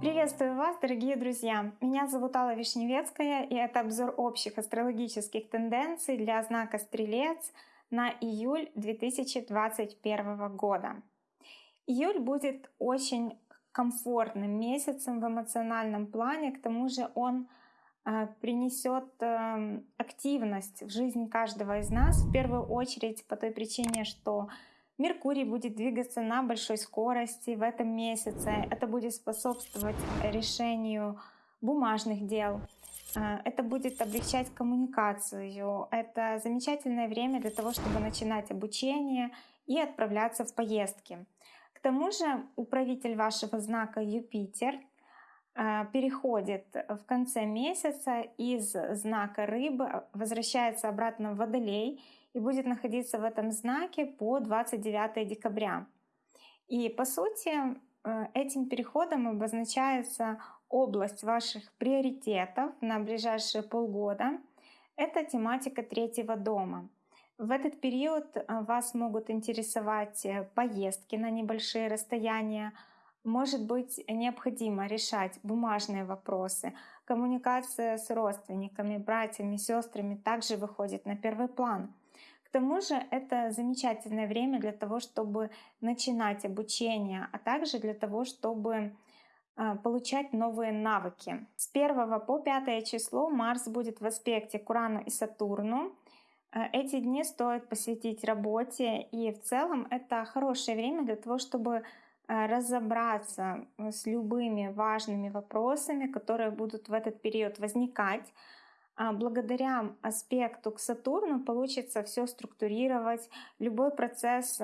Приветствую вас, дорогие друзья! Меня зовут Алла Вишневецкая, и это обзор общих астрологических тенденций для знака Стрелец на июль 2021 года. Июль будет очень комфортным месяцем в эмоциональном плане, к тому же он э, принесет эм, активность в жизнь каждого из нас, в первую очередь по той причине, что Меркурий будет двигаться на большой скорости в этом месяце. Это будет способствовать решению бумажных дел. Э, это будет облегчать коммуникацию. Это замечательное время для того, чтобы начинать обучение и отправляться в поездки. К тому же управитель вашего знака Юпитер э, переходит в конце месяца из знака рыбы, возвращается обратно в водолей и будет находиться в этом знаке по 29 декабря. И по сути э, этим переходом обозначается область ваших приоритетов на ближайшие полгода. Это тематика третьего дома. В этот период э, вас могут интересовать э, поездки на небольшие расстояния, может быть необходимо решать бумажные вопросы. Коммуникация с родственниками, братьями, сестрами также выходит на первый план тому же это замечательное время для того, чтобы начинать обучение, а также для того, чтобы а, получать новые навыки. С 1 по 5 число Марс будет в аспекте к Урану и Сатурну. А, эти дни стоит посвятить работе, и в целом это хорошее время для того, чтобы а, разобраться с любыми важными вопросами, которые будут в этот период возникать. А, благодаря аспекту к Сатурну получится все структурировать, любой процесс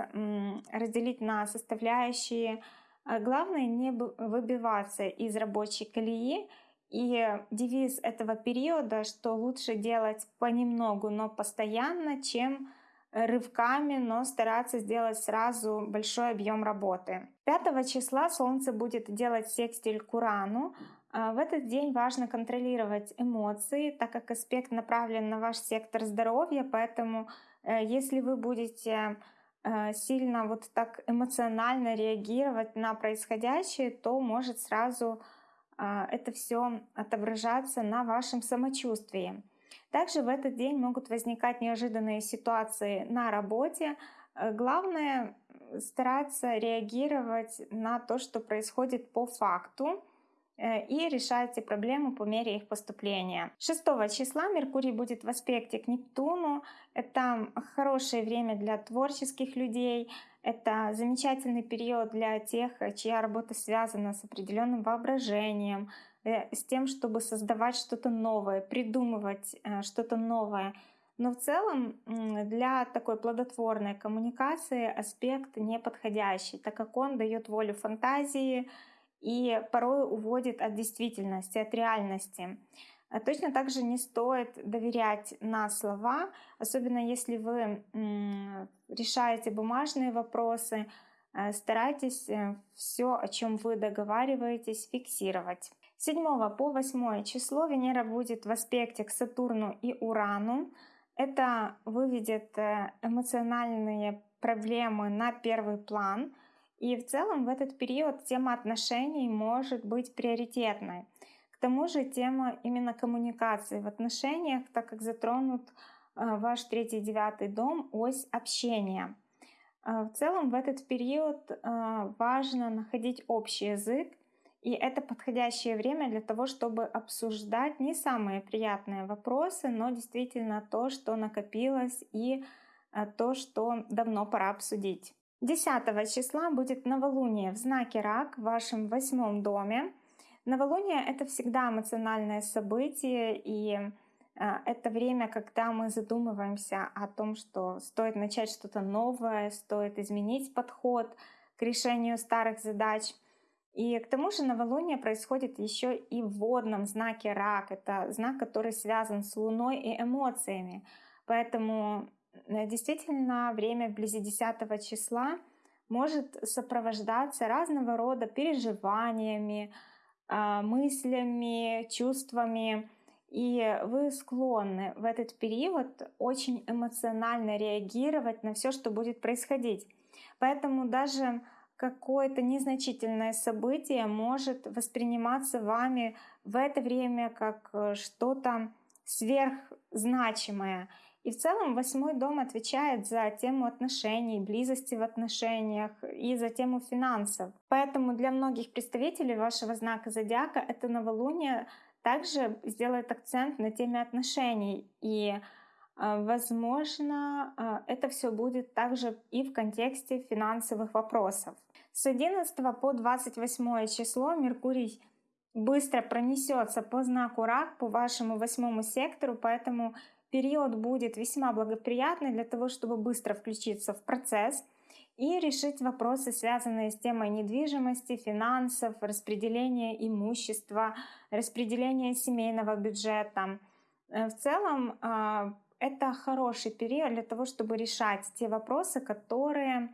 разделить на составляющие. А, главное не выбиваться из рабочей колеи. И девиз этого периода, что лучше делать понемногу, но постоянно, чем рывками, но стараться сделать сразу большой объем работы. 5 числа Солнце будет делать секстиль к Урану, в этот день важно контролировать эмоции, так как аспект направлен на ваш сектор здоровья, поэтому э, если вы будете э, сильно вот так эмоционально реагировать на происходящее, то может сразу а, это все отображаться на вашем самочувствии. Также в этот день могут возникать неожиданные ситуации на работе. Э, главное стараться реагировать на то, что происходит по факту, Э, и решайте проблемы по мере их поступления. 6 числа Меркурий будет в аспекте к Нептуну. Это хорошее время для творческих людей. Это замечательный период для тех, чья работа связана с определенным воображением, э, с тем, чтобы создавать что-то новое, придумывать э, что-то новое. Но в целом для такой плодотворной коммуникации аспект не подходящий, так как он дает волю фантазии, и порой уводит от действительности, от реальности. А точно так же не стоит доверять на слова, особенно если вы решаете бумажные вопросы, э, старайтесь э, все, о чем вы договариваетесь, фиксировать. 7 по 8 число Венера будет в аспекте к Сатурну и Урану. Это выведет э, эмоциональные проблемы на первый план – и в целом в этот период тема отношений может быть приоритетной. К тому же тема именно коммуникации в отношениях, так как затронут э, ваш третий девятый дом, ось общения. Э, в целом в этот период э, важно находить общий язык, и это подходящее время для того, чтобы обсуждать не самые приятные вопросы, но действительно то, что накопилось и то, что давно пора обсудить. 10 числа будет новолуние в знаке Рак в вашем восьмом доме. Новолуние — это всегда эмоциональное событие, и а, это время, когда мы задумываемся о том, что стоит начать что-то новое, стоит изменить подход к решению старых задач. И к тому же новолуние происходит еще и в водном знаке Рак. Это знак, который связан с Луной и эмоциями. Поэтому Э, действительно, время вблизи 10 числа может сопровождаться разного рода переживаниями, а, мыслями, чувствами. И вы склонны в этот период очень эмоционально реагировать на все, что будет происходить. Поэтому даже какое-то незначительное событие может восприниматься вами в это время как э, что-то сверхзначимое. И в целом восьмой дом отвечает за тему отношений, близости в отношениях и за тему финансов. Поэтому для многих представителей вашего знака зодиака это новолуние также сделает акцент на теме отношений. И, а, возможно, а, это все будет также и в контексте финансовых вопросов. С 11 по 28 число Меркурий быстро пронесется по знаку Рак, по вашему восьмому сектору, поэтому период будет весьма благоприятный для того, чтобы быстро включиться в процесс и решить вопросы, связанные с темой недвижимости, финансов, распределения имущества, распределения семейного бюджета. Э, в целом а, это хороший период для того, чтобы решать те вопросы, которые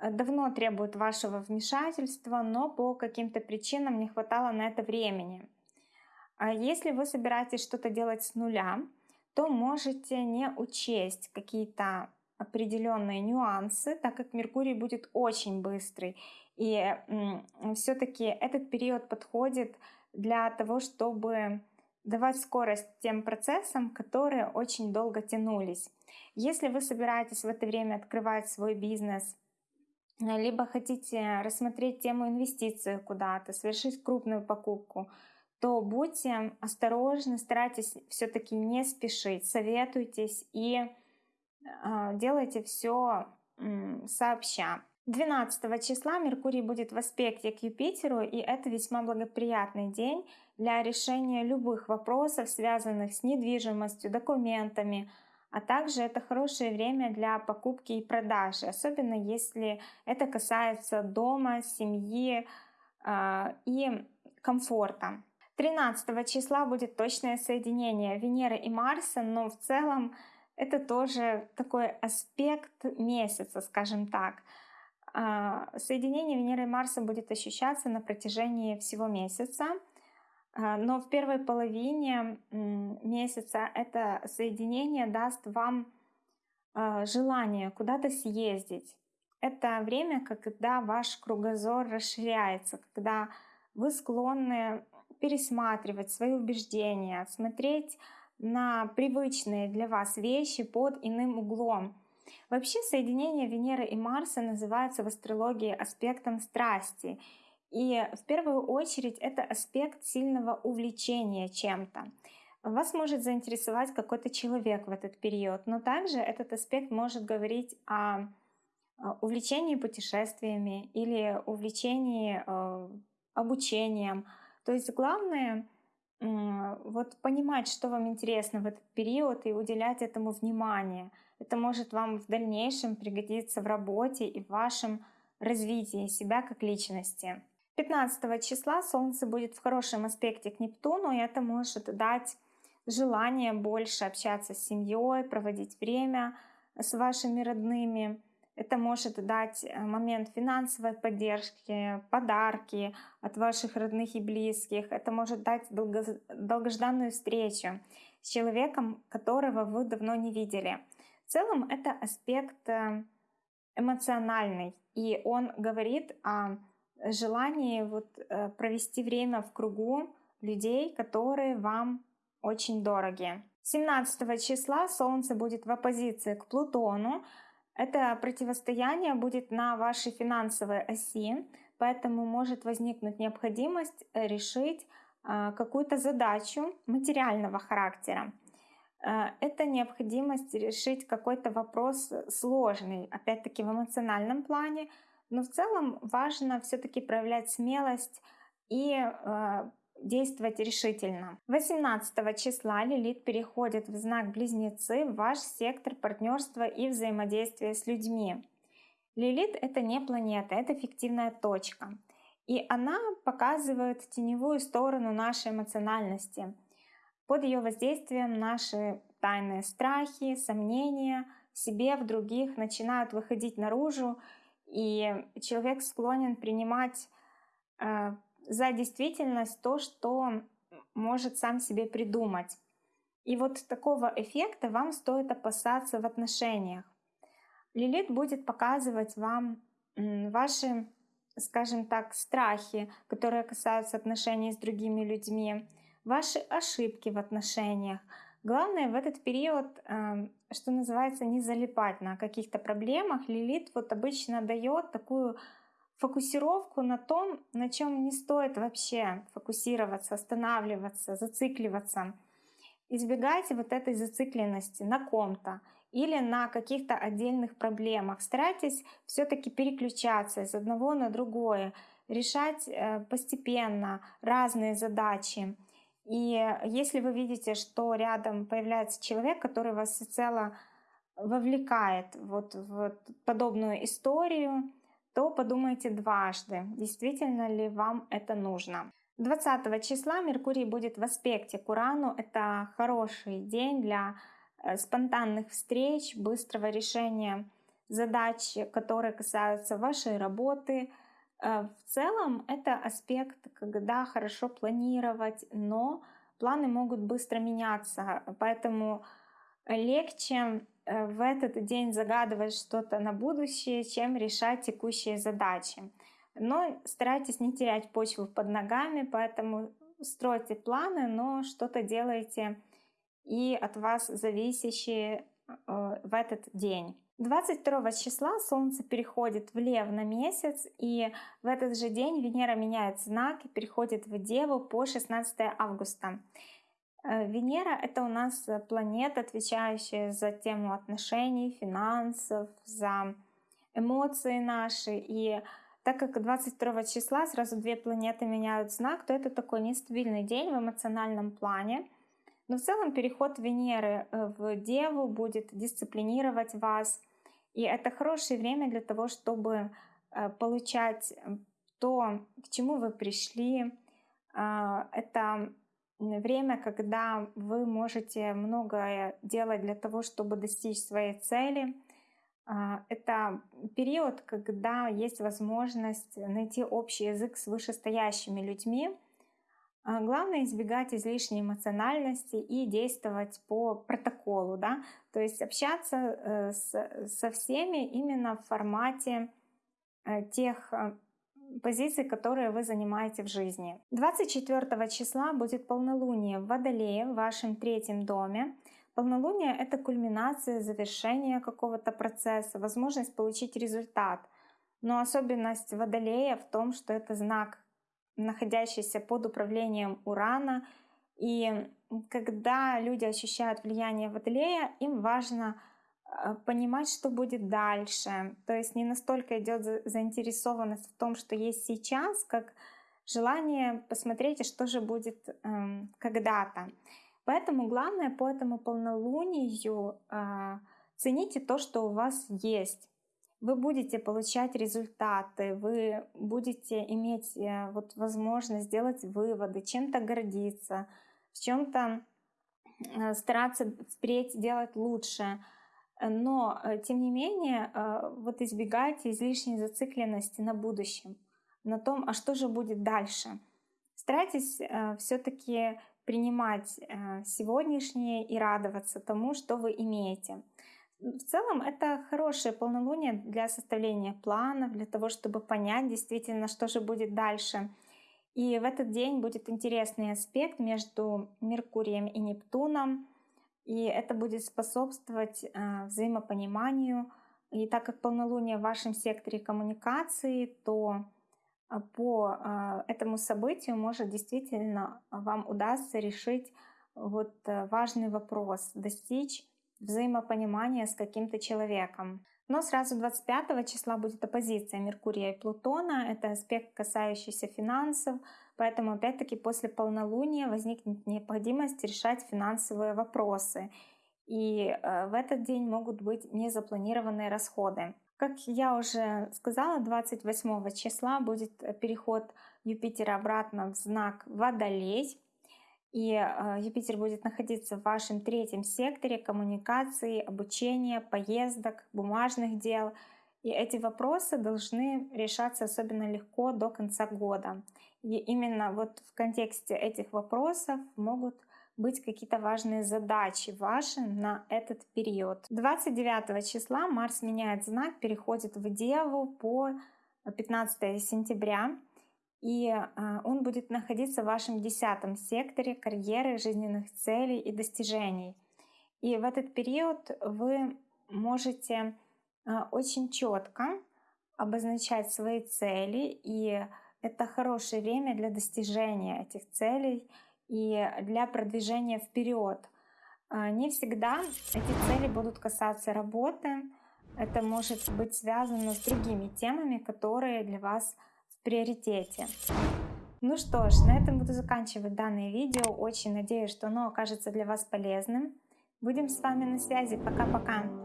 э, давно требуют вашего вмешательства, но по каким-то причинам не хватало на это времени. А если вы собираетесь что-то делать с нуля, то можете не учесть какие-то определенные нюансы, так как Меркурий будет очень быстрый. И все-таки этот период подходит для того, чтобы давать скорость тем процессам, которые очень долго тянулись. Если вы собираетесь в это время открывать свой бизнес, либо хотите рассмотреть тему инвестиций куда-то, совершить крупную покупку, то будьте осторожны, старайтесь все-таки не спешить, советуйтесь и э, делайте все э, сообща. 12 числа Меркурий будет в аспекте к Юпитеру, и это весьма благоприятный день для решения любых вопросов, связанных с недвижимостью, документами, а также это хорошее время для покупки и продажи, особенно если это касается дома, семьи э, и комфорта. 13 числа будет точное соединение Венеры и Марса, но в целом это тоже такой аспект месяца, скажем так. А, соединение Венеры и Марса будет ощущаться на протяжении всего месяца, а, но в первой половине месяца это соединение даст вам а, желание куда-то съездить. Это время, когда ваш кругозор расширяется, когда вы склонны пересматривать свои убеждения, смотреть на привычные для вас вещи под иным углом. Вообще соединение Венеры и Марса называется в астрологии аспектом страсти. И в первую очередь это аспект сильного увлечения чем-то. Вас может заинтересовать какой-то человек в этот период, но также этот аспект может говорить о увлечении путешествиями или увлечении э, обучением, то есть главное вот понимать, что вам интересно в этот период и уделять этому внимание. Это может вам в дальнейшем пригодиться в работе и в вашем развитии себя как личности. 15 числа Солнце будет в хорошем аспекте к Нептуну, и это может дать желание больше общаться с семьей, проводить время с вашими родными. Это может дать э, момент финансовой поддержки, подарки от ваших родных и близких. Это может дать долго, долгожданную встречу с человеком, которого вы давно не видели. В целом это аспект э, эмоциональный, и он говорит о желании вот э, провести время в кругу людей, которые вам очень дороги. 17 числа Солнце будет в оппозиции к Плутону, это противостояние будет на вашей финансовой оси, поэтому может возникнуть необходимость э, решить а, какую-то задачу материального характера. Э, это необходимость решить какой-то вопрос сложный, опять-таки в эмоциональном плане, но в целом важно все-таки проявлять смелость и э, действовать решительно. 18 числа Лилит переходит в знак Близнецы в ваш сектор партнерства и взаимодействия с людьми. Лилит — это не планета, это фиктивная точка. И она показывает теневую сторону нашей эмоциональности. Под ее воздействием наши тайные страхи, сомнения в себе, в других начинают выходить наружу, и человек склонен принимать э, за действительность то, что может сам себе придумать. И вот такого эффекта вам стоит опасаться в отношениях. Лилит будет показывать вам ваши, скажем так, страхи, которые касаются отношений с другими людьми, ваши ошибки в отношениях. Главное в этот период, эм, что называется, не залипать на каких-то проблемах. Лилит вот обычно дает такую фокусировку на том, на чем не стоит вообще фокусироваться, останавливаться, зацикливаться. Избегайте вот этой зацикленности на ком-то или на каких-то отдельных проблемах. Старайтесь все-таки переключаться из одного на другое, решать э, постепенно разные задачи. И если вы видите, что рядом появляется человек, который вас всецело вовлекает вот в подобную историю, то подумайте дважды, действительно ли вам это нужно. 20 числа Меркурий будет в аспекте к Урану. Это хороший день для э, спонтанных встреч, быстрого решения задач, которые касаются вашей работы. Э, в целом это аспект, когда хорошо планировать, но планы могут быстро меняться, поэтому легче Э, в этот день загадывать что-то на будущее, чем решать текущие задачи. Но старайтесь не терять почву под ногами, поэтому стройте планы, но что-то делайте и от вас зависящие э, в этот день. 22 числа Солнце переходит в Лев на месяц, и в этот же день Венера меняет знак и переходит в Деву по 16 августа. Э, Венера — это у нас э, планета, отвечающая за тему отношений, финансов, за эмоции наши. И так как 22 числа сразу две планеты меняют знак, то это такой нестабильный день в эмоциональном плане. Но в целом переход Венеры э, в Деву будет дисциплинировать вас. И это хорошее время для того, чтобы получать то, к чему вы пришли. А, это время, когда вы можете многое делать для того, чтобы достичь своей цели. А, это период, когда есть возможность найти общий язык с вышестоящими людьми. А, главное избегать излишней эмоциональности и действовать по протоколу, да, то есть общаться э, со всеми именно в формате э, тех позиций, которые вы занимаете в жизни. 24 числа будет полнолуние в Водолее, в вашем третьем доме. Полнолуние — это кульминация, завершение какого-то процесса, возможность получить результат. Но особенность Водолея в том, что это знак, находящийся под управлением Урана. И когда люди ощущают влияние Водолея, им важно понимать, что будет дальше. То есть не настолько идет заинтересованность в том, что есть сейчас, как желание посмотреть, что же будет эм, когда-то. Поэтому главное по этому полнолунию э, цените то, что у вас есть. Вы будете получать результаты, вы будете иметь э, вот возможность сделать выводы, чем-то гордиться, в чем-то э, стараться впредь делать лучше. Но, э, тем не менее, э, вот избегайте излишней зацикленности на будущем, на том, а что же будет дальше. Старайтесь э, все-таки принимать сегодняшнее и радоваться тому, что вы имеете. В целом это хорошее полнолуние для составления планов, для того, чтобы понять действительно, что же будет дальше. И в этот день будет интересный аспект между Меркурием и Нептуном — и это будет способствовать э, взаимопониманию. И так как полнолуние в вашем секторе коммуникации, то э, по э, этому событию может действительно вам удастся решить вот важный вопрос, достичь взаимопонимания с каким-то человеком. Но сразу 25 числа будет оппозиция Меркурия и Плутона. Это аспект, касающийся финансов. Поэтому, опять-таки, после полнолуния возникнет необходимость решать финансовые вопросы. И э, в этот день могут быть незапланированные расходы. Как я уже сказала, 28 числа будет переход Юпитера обратно в знак Водолей. И э, Юпитер будет находиться в вашем третьем секторе коммуникации, обучения, поездок, бумажных дел. И эти вопросы должны решаться особенно легко до конца года. И именно вот в контексте этих вопросов могут быть какие-то важные задачи ваши на этот период. 29 числа Марс меняет знак, переходит в Деву по 15 сентября. И а, он будет находиться в вашем десятом секторе карьеры, жизненных целей и достижений. И в этот период вы можете а, очень четко обозначать свои цели, и это хорошее время для достижения этих целей и для продвижения вперед. А, не всегда эти цели будут касаться работы, это может быть связано с другими темами, которые для вас в приоритете. Ну что ж, на этом буду заканчивать данное видео. Очень надеюсь, что оно окажется для вас полезным. Будем с вами на связи. Пока-пока.